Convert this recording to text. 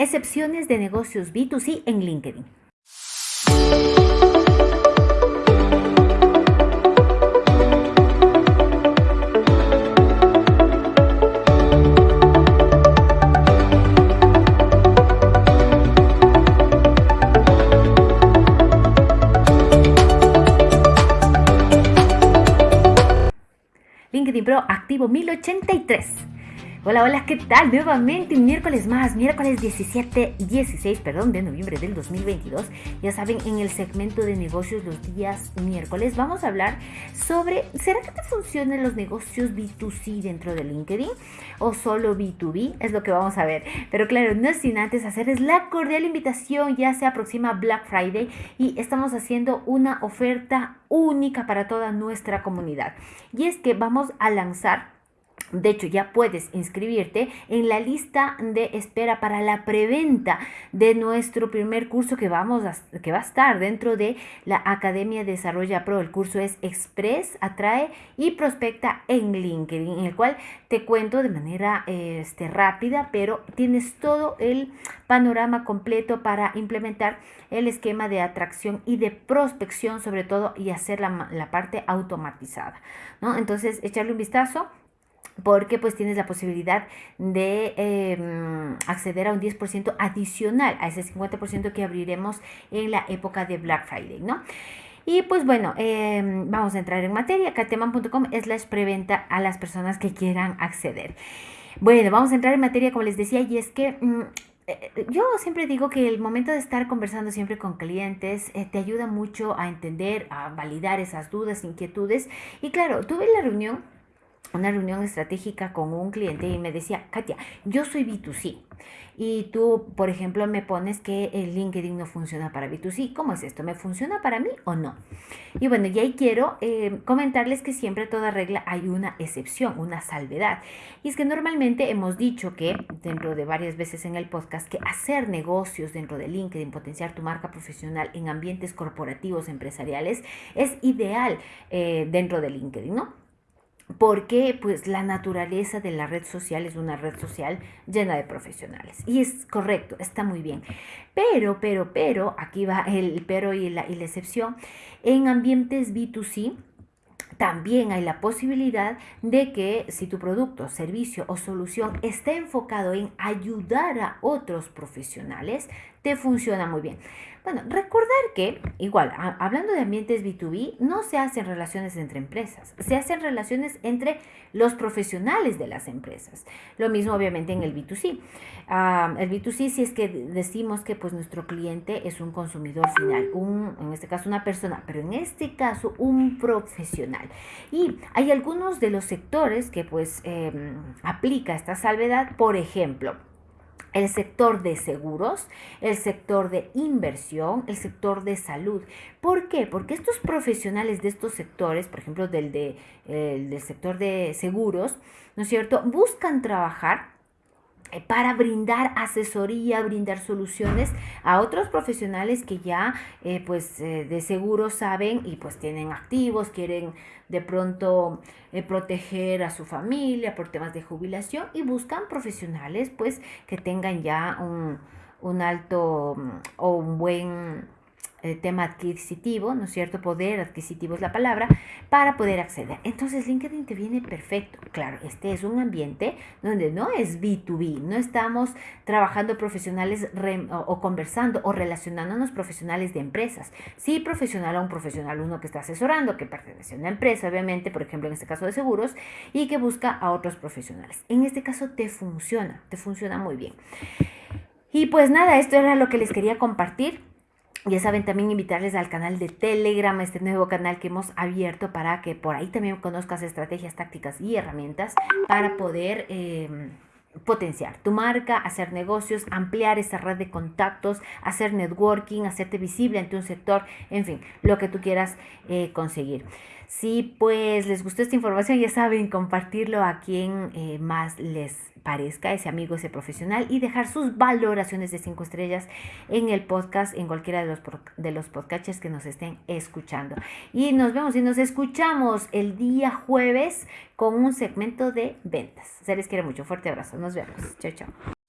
excepciones de negocios B2C en LinkedIn. LinkedIn Pro activo 1083. Hola, hola, ¿qué tal? Nuevamente un miércoles más, miércoles 17, 16, perdón, de noviembre del 2022. Ya saben, en el segmento de negocios los días miércoles vamos a hablar sobre, ¿será que te funcionan los negocios B2C dentro de LinkedIn o solo B2B? Es lo que vamos a ver. Pero claro, no sin antes hacerles la cordial invitación, ya se aproxima Black Friday y estamos haciendo una oferta única para toda nuestra comunidad. Y es que vamos a lanzar de hecho, ya puedes inscribirte en la lista de espera para la preventa de nuestro primer curso que, vamos a, que va a estar dentro de la Academia Desarrolla Pro. El curso es Express, Atrae y Prospecta en LinkedIn, en el cual te cuento de manera este, rápida, pero tienes todo el panorama completo para implementar el esquema de atracción y de prospección, sobre todo, y hacer la, la parte automatizada. ¿no? Entonces, echarle un vistazo porque pues tienes la posibilidad de em, acceder a un 10% adicional a ese 50% que abriremos en la época de Black Friday, ¿no? Y pues bueno, em, vamos a entrar en materia. Cateman.com es la preventa a las personas que quieran acceder. Bueno, vamos a entrar en materia, como les decía, y es que mm, eh, eh, yo siempre digo que el momento de estar conversando siempre con clientes eh, te ayuda mucho a entender, a validar esas dudas, inquietudes. Y claro, tuve la reunión una reunión estratégica con un cliente y me decía, Katia, yo soy B2C y tú, por ejemplo, me pones que el LinkedIn no funciona para B2C. ¿Cómo es esto? ¿Me funciona para mí o no? Y bueno, y ahí quiero eh, comentarles que siempre toda regla hay una excepción, una salvedad. Y es que normalmente hemos dicho que, dentro de varias veces en el podcast, que hacer negocios dentro de LinkedIn, potenciar tu marca profesional en ambientes corporativos, empresariales, es ideal eh, dentro de LinkedIn, ¿no? Porque pues la naturaleza de la red social es una red social llena de profesionales. Y es correcto, está muy bien. Pero, pero, pero, aquí va el pero y la, y la excepción, en ambientes B2C, también hay la posibilidad de que si tu producto, servicio o solución está enfocado en ayudar a otros profesionales, te funciona muy bien. Bueno, recordar que, igual, hablando de ambientes B2B, no se hacen relaciones entre empresas, se hacen relaciones entre los profesionales de las empresas. Lo mismo, obviamente, en el B2C. el B2C, si es que decimos que pues, nuestro cliente es un consumidor final, un, en este caso una persona, pero en este caso un profesional. Y hay algunos de los sectores que pues em, aplica esta salvedad, por ejemplo, el sector de seguros, el sector de inversión, el sector de salud. ¿Por qué? Porque estos profesionales de estos sectores, por ejemplo, del, de, del sector de seguros, ¿no es cierto?, buscan trabajar eh, para brindar asesoría, brindar soluciones a otros profesionales que ya eh, pues eh, de seguro saben y pues tienen activos, quieren de pronto proteger a su familia por temas de jubilación y buscan profesionales pues que tengan ya un, un alto mm, o un buen el tema adquisitivo, ¿no es cierto? Poder adquisitivo es la palabra, para poder acceder. Entonces LinkedIn te viene perfecto. Claro, este es un ambiente donde no es B2B, no estamos trabajando profesionales o, conversando o relacionándonos profesionales de empresas. Sí, profesional a un profesional, uno que está asesorando, que pertenece a una empresa, obviamente, por ejemplo, en este caso de seguros, y que busca a otros profesionales. En este caso te funciona, te funciona muy bien. Y pues nada, esto era lo que les quería compartir. Ya saben, también invitarles al canal de Telegram, este nuevo canal que hemos abierto para que por ahí también conozcas estrategias, tácticas y herramientas para poder em, potenciar tu marca, hacer negocios, ampliar esa red de contactos, hacer networking, hacerte visible ante un sector, en fin, lo que tú quieras eh, conseguir. Si pues les gustó esta información, ya saben, compartirlo a quien eh, más les parezca, ese amigo, ese profesional, y dejar sus valoraciones de 5 estrellas en el podcast, en cualquiera de los, de los podcasts que nos estén escuchando. Y nos vemos y nos escuchamos el día jueves con un segmento de ventas. Se les quiere mucho. Fuerte abrazo. Nos vemos. Chao, chao.